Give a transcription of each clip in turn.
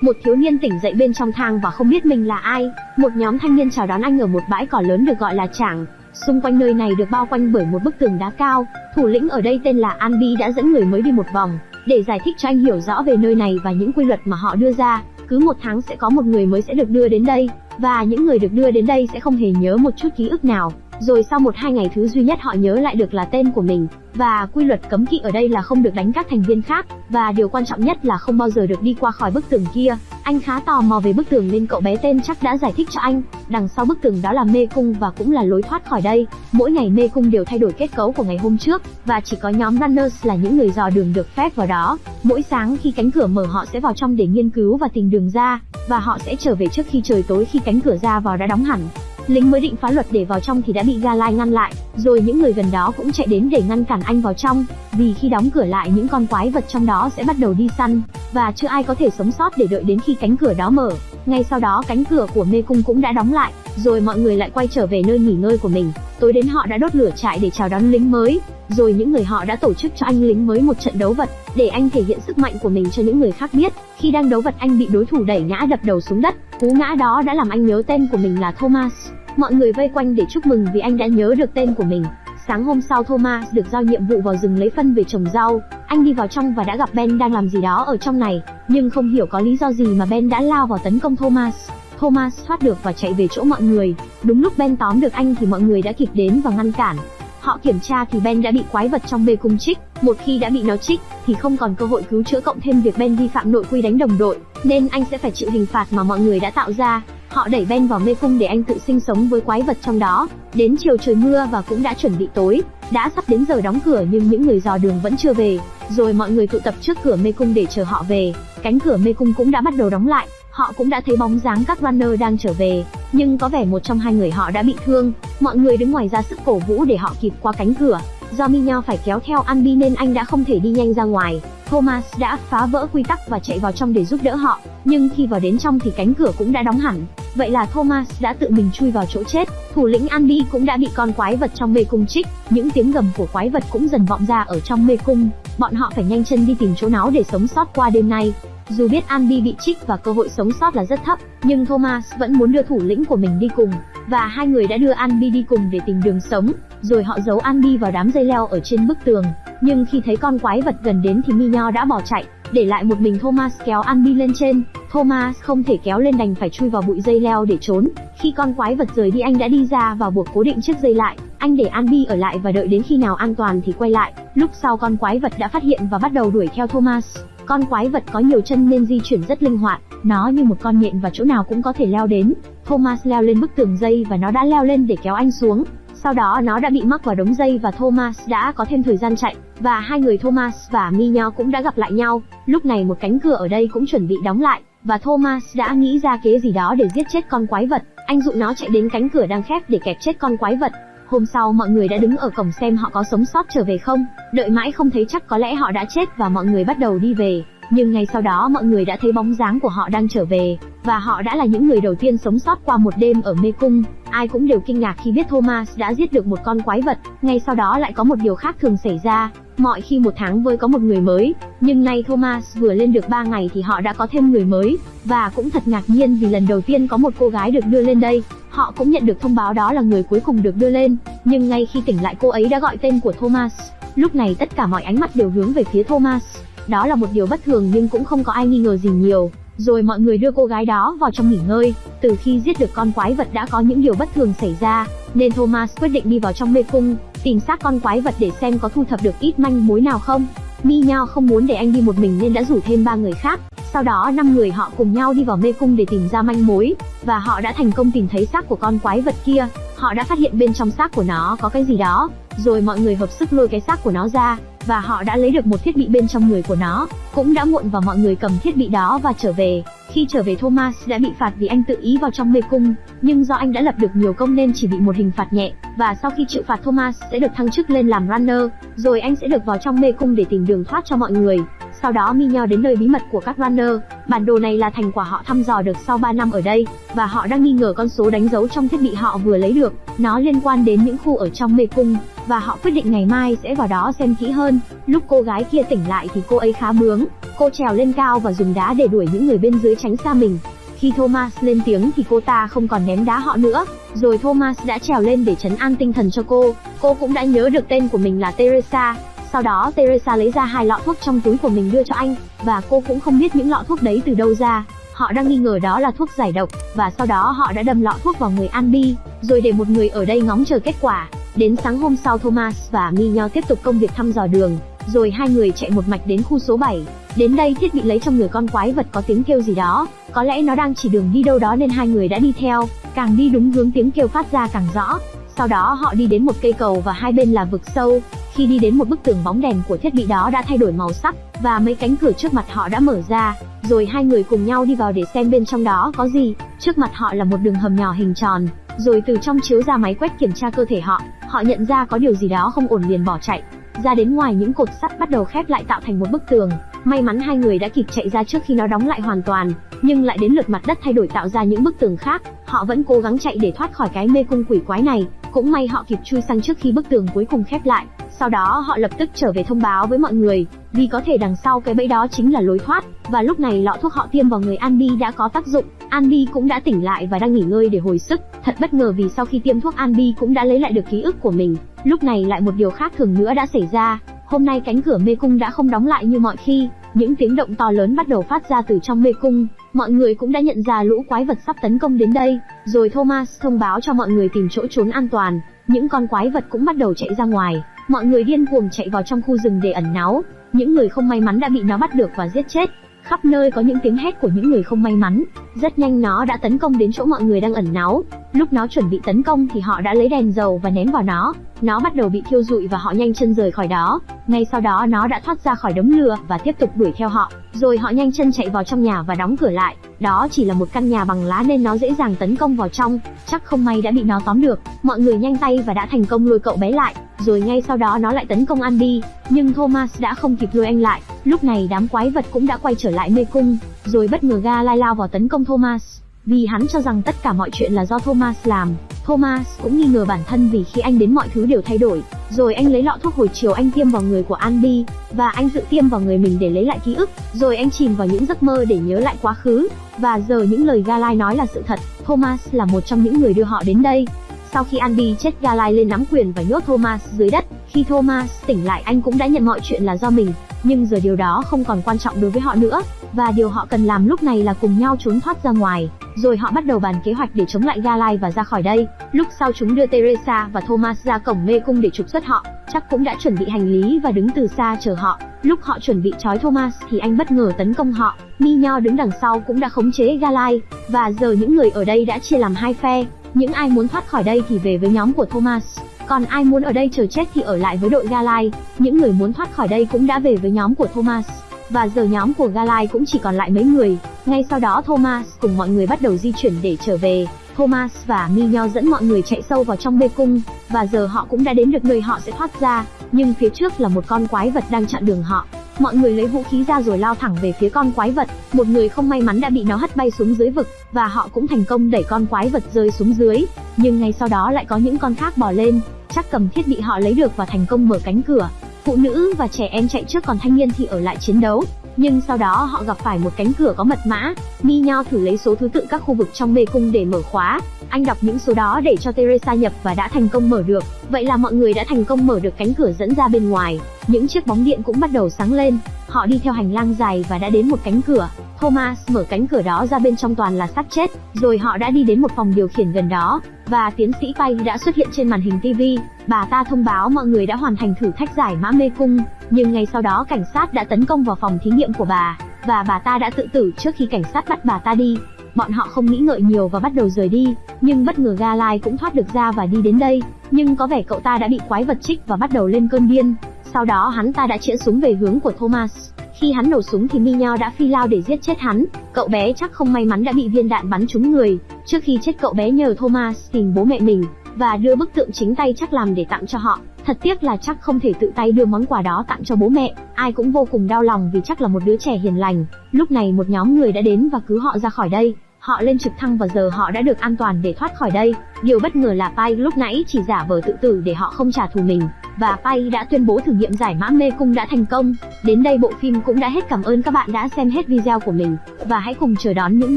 một thiếu niên tỉnh dậy bên trong thang và không biết mình là ai. Một nhóm thanh niên chào đón anh ở một bãi cỏ lớn được gọi là trảng. Xung quanh nơi này được bao quanh bởi một bức tường đá cao. Thủ lĩnh ở đây tên là Anbi đã dẫn người mới đi một vòng, để giải thích cho anh hiểu rõ về nơi này và những quy luật mà họ đưa ra. Cứ một tháng sẽ có một người mới sẽ được đưa đến đây, và những người được đưa đến đây sẽ không hề nhớ một chút ký ức nào. Rồi sau một hai ngày thứ duy nhất họ nhớ lại được là tên của mình, và quy luật cấm kỵ ở đây là không được đánh các thành viên khác, và điều quan trọng nhất là không bao giờ được đi qua khỏi bức tường kia. Anh khá tò mò về bức tường nên cậu bé tên chắc đã giải thích cho anh, đằng sau bức tường đó là mê cung và cũng là lối thoát khỏi đây. Mỗi ngày mê cung đều thay đổi kết cấu của ngày hôm trước, và chỉ có nhóm runners là những người dò đường được phép vào đó. Mỗi sáng khi cánh cửa mở họ sẽ vào trong để nghiên cứu và tìm đường ra, và họ sẽ trở về trước khi trời tối khi cánh cửa ra vào đã đóng hẳn. Lính mới định phá luật để vào trong thì đã bị Galai ngăn lại, rồi những người gần đó cũng chạy đến để ngăn cản anh vào trong, vì khi đóng cửa lại những con quái vật trong đó sẽ bắt đầu đi săn, và chưa ai có thể sống sót để đợi đến khi cánh cửa đó mở. Ngay sau đó cánh cửa của mê cung cũng đã đóng lại, rồi mọi người lại quay trở về nơi nghỉ ngơi của mình. Tối đến họ đã đốt lửa trại để chào đón lính mới, rồi những người họ đã tổ chức cho anh lính mới một trận đấu vật, để anh thể hiện sức mạnh của mình cho những người khác biết. Khi đang đấu vật anh bị đối thủ đẩy ngã đập đầu xuống đất, cú ngã đó đã làm anh nhớ tên của mình là Thomas. Mọi người vây quanh để chúc mừng vì anh đã nhớ được tên của mình. Sáng hôm sau Thomas được giao nhiệm vụ vào rừng lấy phân về trồng rau. Anh đi vào trong và đã gặp Ben đang làm gì đó ở trong này, nhưng không hiểu có lý do gì mà Ben đã lao vào tấn công Thomas. Thomas thoát được và chạy về chỗ mọi người. Đúng lúc Ben tóm được anh thì mọi người đã kịp đến và ngăn cản. Họ kiểm tra thì Ben đã bị quái vật trong mê cung trích. Một khi đã bị nó trích, thì không còn cơ hội cứu chữa cộng thêm việc Ben vi phạm nội quy đánh đồng đội, nên anh sẽ phải chịu hình phạt mà mọi người đã tạo ra. Họ đẩy Ben vào mê cung để anh tự sinh sống với quái vật trong đó. Đến chiều trời mưa và cũng đã chuẩn bị tối, đã sắp đến giờ đóng cửa nhưng những người dò đường vẫn chưa về. Rồi mọi người tụ tập trước cửa mê cung để chờ họ về. Cánh cửa mê cung cũng đã bắt đầu đóng lại. Họ cũng đã thấy bóng dáng các runner đang trở về, nhưng có vẻ một trong hai người họ đã bị thương. Mọi người đứng ngoài ra sức cổ vũ để họ kịp qua cánh cửa. Do Minho phải kéo theo Anbi nên anh đã không thể đi nhanh ra ngoài. Thomas đã phá vỡ quy tắc và chạy vào trong để giúp đỡ họ, nhưng khi vào đến trong thì cánh cửa cũng đã đóng hẳn. Vậy là Thomas đã tự mình chui vào chỗ chết. Thủ lĩnh Andy cũng đã bị con quái vật trong mê cung trích. Những tiếng gầm của quái vật cũng dần vọng ra ở trong mê cung. Bọn họ phải nhanh chân đi tìm chỗ náo để sống sót qua đêm nay. Dù biết Andy bị trích và cơ hội sống sót là rất thấp, nhưng Thomas vẫn muốn đưa thủ lĩnh của mình đi cùng, và hai người đã đưa Andy đi cùng để tìm đường sống, rồi họ giấu Andy vào đám dây leo ở trên bức tường. Nhưng khi thấy con quái vật gần đến thì Minho đã bỏ chạy, để lại một mình Thomas kéo Andy lên trên. Thomas không thể kéo lên đành phải chui vào bụi dây leo để trốn. Khi con quái vật rời đi anh đã đi ra và buộc cố định chiếc dây lại. Anh để Andy ở lại và đợi đến khi nào an toàn thì quay lại. Lúc sau con quái vật đã phát hiện và bắt đầu đuổi theo Thomas. Con quái vật có nhiều chân nên di chuyển rất linh hoạt, nó như một con nhện và chỗ nào cũng có thể leo đến. Thomas leo lên bức tường dây và nó đã leo lên để kéo anh xuống. Sau đó nó đã bị mắc vào đống dây và Thomas đã có thêm thời gian chạy, và hai người Thomas và Minho cũng đã gặp lại nhau. Lúc này một cánh cửa ở đây cũng chuẩn bị đóng lại, và Thomas đã nghĩ ra kế gì đó để giết chết con quái vật. Anh dụ nó chạy đến cánh cửa đang khép để kẹp chết con quái vật. Hôm sau mọi người đã đứng ở cổng xem họ có sống sót trở về không. Đợi mãi không thấy chắc có lẽ họ đã chết và mọi người bắt đầu đi về. Nhưng ngay sau đó mọi người đã thấy bóng dáng của họ đang trở về, và họ đã là những người đầu tiên sống sót qua một đêm ở mê cung. Ai cũng đều kinh ngạc khi biết Thomas đã giết được một con quái vật. Ngay sau đó lại có một điều khác thường xảy ra. Mọi khi một tháng với có một người mới, nhưng nay Thomas vừa lên được 3 ngày thì họ đã có thêm người mới, và cũng thật ngạc nhiên vì lần đầu tiên có một cô gái được đưa lên đây. Họ cũng nhận được thông báo đó là người cuối cùng được đưa lên, nhưng ngay khi tỉnh lại cô ấy đã gọi tên của Thomas. Lúc này tất cả mọi ánh mắt đều hướng về phía Thomas. Đó là một điều bất thường nhưng cũng không có ai nghi ngờ gì nhiều. Rồi mọi người đưa cô gái đó vào trong nghỉ ngơi. Từ khi giết được con quái vật đã có những điều bất thường xảy ra, nên Thomas quyết định đi vào trong mê cung, tìm xác con quái vật để xem có thu thập được ít manh mối nào không. Mi Nhao không muốn để anh đi một mình nên đã rủ thêm ba người khác. Sau đó năm người họ cùng nhau đi vào mê cung để tìm ra manh mối, và họ đã thành công tìm thấy xác của con quái vật kia. Họ đã phát hiện bên trong xác của nó có cái gì đó, rồi mọi người hợp sức lôi cái xác của nó ra, và họ đã lấy được một thiết bị bên trong người của nó. Cũng đã muộn và mọi người cầm thiết bị đó và trở về. Khi trở về Thomas đã bị phạt vì anh tự ý vào trong mê cung, nhưng do anh đã lập được nhiều công nên chỉ bị một hình phạt nhẹ, và sau khi chịu phạt Thomas sẽ được thăng chức lên làm runner, rồi anh sẽ được vào trong mê cung để tìm đường thoát cho mọi người. Sau đó Minho đến nơi bí mật của các runner. Bản đồ này là thành quả họ thăm dò được sau 3 năm ở đây, và họ đang nghi ngờ con số đánh dấu trong thiết bị họ vừa lấy được. Nó liên quan đến những khu ở trong mê cung, và họ quyết định ngày mai sẽ vào đó xem kỹ hơn. Lúc cô gái kia tỉnh lại thì cô ấy khá bướng, cô trèo lên cao và dùng đá để đuổi những người bên dưới tránh xa mình. Khi Thomas lên tiếng thì cô ta không còn ném đá họ nữa, rồi Thomas đã trèo lên để chấn an tinh thần cho cô. Cô cũng đã nhớ được tên của mình là Teresa. Sau đó Teresa lấy ra hai lọ thuốc trong túi của mình đưa cho anh, và cô cũng không biết những lọ thuốc đấy từ đâu ra. Họ đang nghi ngờ đó là thuốc giải độc, và sau đó họ đã đâm lọ thuốc vào người Anbi rồi để một người ở đây ngóng chờ kết quả. Đến sáng hôm sau Thomas và Mignon tiếp tục công việc thăm dò đường, rồi hai người chạy một mạch đến khu số 7. Đến đây thiết bị lấy trong người con quái vật có tiếng kêu gì đó, có lẽ nó đang chỉ đường đi đâu đó nên hai người đã đi theo, càng đi đúng hướng tiếng kêu phát ra càng rõ. Sau đó họ đi đến một cây cầu và hai bên là vực sâu. Khi đi đến một bức tường bóng đèn của thiết bị đó đã thay đổi màu sắc và mấy cánh cửa trước mặt họ đã mở ra, rồi hai người cùng nhau đi vào để xem bên trong đó có gì. Trước mặt họ là một đường hầm nhỏ hình tròn, rồi từ trong chiếu ra máy quét kiểm tra cơ thể họ. Họ nhận ra có điều gì đó không ổn liền bỏ chạy. Ra đến ngoài những cột sắt bắt đầu khép lại tạo thành một bức tường. May mắn hai người đã kịp chạy ra trước khi nó đóng lại hoàn toàn, nhưng lại đến lượt mặt đất thay đổi tạo ra những bức tường khác. Họ vẫn cố gắng chạy để thoát khỏi cái mê cung quỷ quái này, cũng may họ kịp chui sang trước khi bức tường cuối cùng khép lại. Sau đó họ lập tức trở về thông báo với mọi người, vì có thể đằng sau cái bẫy đó chính là lối thoát, và lúc này lọ thuốc họ tiêm vào người Andy đã có tác dụng. Andy cũng đã tỉnh lại và đang nghỉ ngơi để hồi sức. Thật bất ngờ vì sau khi tiêm thuốc Andy cũng đã lấy lại được ký ức của mình. Lúc này lại một điều khác thường nữa đã xảy ra. Hôm nay cánh cửa mê cung đã không đóng lại như mọi khi, những tiếng động to lớn bắt đầu phát ra từ trong mê cung. Mọi người cũng đã nhận ra lũ quái vật sắp tấn công đến đây, rồi Thomas thông báo cho mọi người tìm chỗ trốn an toàn. Những con quái vật cũng bắt đầu chạy ra ngoài, mọi người điên cuồng chạy vào trong khu rừng để ẩn náu. Những người không may mắn đã bị nó bắt được và giết chết. Khắp nơi có những tiếng hét của những người không may mắn. Rất nhanh nó đã tấn công đến chỗ mọi người đang ẩn náu. Lúc nó chuẩn bị tấn công thì họ đã lấy đèn dầu và ném vào nó. Nó bắt đầu bị thiêu rụi và họ nhanh chân rời khỏi đó. Ngay sau đó, nó đã thoát ra khỏi đống lửa và tiếp tục đuổi theo họ. Rồi họ nhanh chân chạy vào trong nhà và đóng cửa lại. Đó chỉ là một căn nhà bằng lá nên nó dễ dàng tấn công vào trong. Chắc không may đã bị nó tóm được. Mọi người nhanh tay và đã thành công lôi cậu bé lại. Rồi ngay sau đó, nó lại tấn công Andy. Nhưng Thomas đã không kịp lôi anh lại. Lúc này, đám quái vật cũng đã quay trở lại mê cung. Rồi bất ngờ ga lai lao vào tấn công Thomas vì hắn cho rằng tất cả mọi chuyện là do Thomas làm. Thomas cũng nghi ngờ bản thân vì khi anh đến mọi thứ đều thay đổi. Rồi anh lấy lọ thuốc hồi chiều anh tiêm vào người của Andy, và anh tự tiêm vào người mình để lấy lại ký ức. Rồi anh chìm vào những giấc mơ để nhớ lại quá khứ. Và giờ những lời Galai nói là sự thật, Thomas là một trong những người đưa họ đến đây. Sau khi Andy chết Galai lên nắm quyền và nhốt Thomas dưới đất. Khi Thomas tỉnh lại anh cũng đã nhận mọi chuyện là do mình, nhưng giờ điều đó không còn quan trọng đối với họ nữa, và điều họ cần làm lúc này là cùng nhau trốn thoát ra ngoài. Rồi họ bắt đầu bàn kế hoạch để chống lại Galai và ra khỏi đây. Lúc sau chúng đưa Teresa và Thomas ra cổng mê cung để trục xuất họ, chắc cũng đã chuẩn bị hành lý và đứng từ xa chờ họ. Lúc họ chuẩn bị trói Thomas thì anh bất ngờ tấn công họ. Minho đứng đằng sau cũng đã khống chế Galai, và giờ những người ở đây đã chia làm hai phe. Những ai muốn thoát khỏi đây thì về với nhóm của Thomas, còn ai muốn ở đây chờ chết thì ở lại với đội Galai. Những người muốn thoát khỏi đây cũng đã về với nhóm của Thomas và giờ nhóm của Galai cũng chỉ còn lại mấy người. Ngay sau đó Thomas cùng mọi người bắt đầu di chuyển để trở về. Thomas và Mignon dẫn mọi người chạy sâu vào trong mê cung, và giờ họ cũng đã đến được nơi họ sẽ thoát ra, nhưng phía trước là một con quái vật đang chặn đường họ. Mọi người lấy vũ khí ra rồi lao thẳng về phía con quái vật, một người không may mắn đã bị nó hất bay xuống dưới vực, và họ cũng thành công đẩy con quái vật rơi xuống dưới. Nhưng ngay sau đó lại có những con khác bò lên, chắc cầm thiết bị họ lấy được và thành công mở cánh cửa. Phụ nữ và trẻ em chạy trước còn thanh niên thì ở lại chiến đấu. Nhưng sau đó họ gặp phải một cánh cửa có mật mã. Mi Nho thử lấy số thứ tự các khu vực trong mê cung để mở khóa. Anh đọc những số đó để cho Teresa nhập và đã thành công mở được. Vậy là mọi người đã thành công mở được cánh cửa dẫn ra bên ngoài. Những chiếc bóng điện cũng bắt đầu sáng lên. Họ đi theo hành lang dài và đã đến một cánh cửa. Thomas mở cánh cửa đó ra bên trong toàn là xác chết. Rồi họ đã đi đến một phòng điều khiển gần đó. Và tiến sĩ Pay đã xuất hiện trên màn hình TV. Bà ta thông báo mọi người đã hoàn thành thử thách giải mã mê cung. Nhưng ngay sau đó cảnh sát đã tấn công vào phòng thí nghiệm của bà. Và bà ta đã tự tử trước khi cảnh sát bắt bà ta đi. Bọn họ không nghĩ ngợi nhiều và bắt đầu rời đi, nhưng bất ngờ Galai cũng thoát được ra và đi đến đây. Nhưng có vẻ cậu ta đã bị quái vật trích và bắt đầu lên cơn điên. Sau đó hắn ta đã chĩa súng về hướng của Thomas. Khi hắn nổ súng thì Minho đã phi lao để giết chết hắn. Cậu bé chắc không may mắn đã bị viên đạn bắn trúng người. Trước khi chết cậu bé nhờ Thomas tìm bố mẹ mình và đưa bức tượng chính tay chắc làm để tặng cho họ. Thật tiếc là chắc không thể tự tay đưa món quà đó tặng cho bố mẹ. Ai cũng vô cùng đau lòng vì chắc là một đứa trẻ hiền lành. Lúc này một nhóm người đã đến và cứu họ ra khỏi đây. Họ lên trực thăng và giờ họ đã được an toàn để thoát khỏi đây. Điều bất ngờ là Pai lúc nãy chỉ giả vờ tự tử để họ không trả thù mình. Và Pai đã tuyên bố thử nghiệm giải mã mê cung đã thành công. Đến đây bộ phim cũng đã hết cảm ơn các bạn đã xem hết video của mình. Và hãy cùng chờ đón những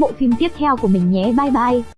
bộ phim tiếp theo của mình nhé bye bye.